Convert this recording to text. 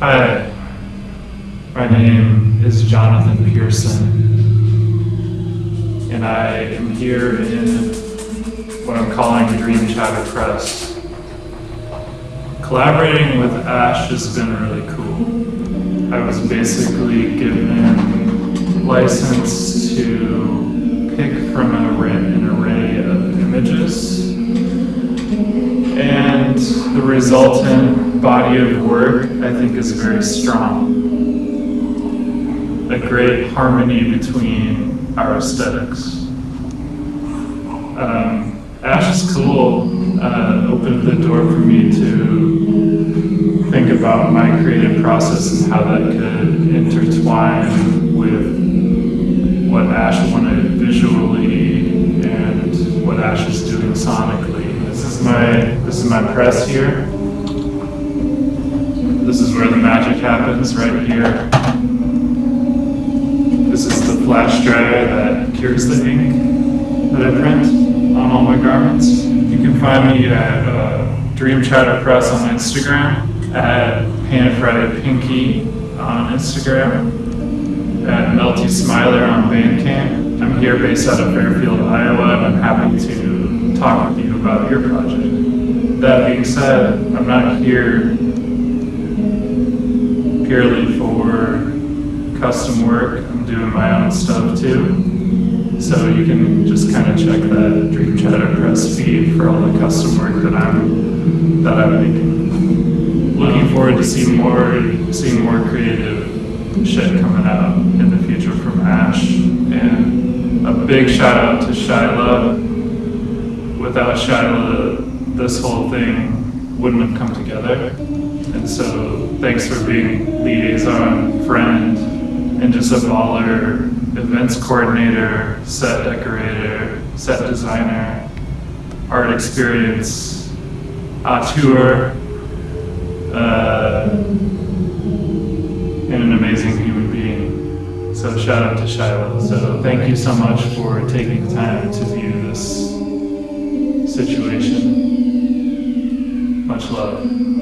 Hi, my name is Jonathan Pearson, and I am here in what I'm calling Dream Chatter Press. Collaborating with Ash has been really cool. I was basically given license to pick from an array, an array of images and the resultant body of work, I think, is very strong. A great harmony between our aesthetics. Um, Ash is cool uh, opened the door for me to think about my creative process and how that could intertwine with what Ash wanted visually and what Ash is doing sonically. This is my this is my press here. This is where the magic happens right here. This is the flash dryer that cures the ink that I print on all my garments. You can find me at uh, Dream Chatter Press on Instagram, at Friday Pinky on Instagram, at Melty Smiler on Bandcamp. I'm here based out of Fairfield, Iowa, and I'm happy to talk with you about your project. That being said, I'm not here purely for custom work. I'm doing my own stuff too. So you can just kind of check that Dream Chatter Press feed for all the custom work that I'm that I'm making. Looking forward to seeing more seeing more creative shit coming out in the future from Ash. And a big shout out to Shyla. Without Shyla, this whole thing wouldn't have come together. And so thanks for being liaison, friend, and just a baller events coordinator, set decorator, set designer, art experience, auteur, uh, and an amazing human being. So shout out to Shiloh. So thank you so much for taking the time to view this situation. Much love.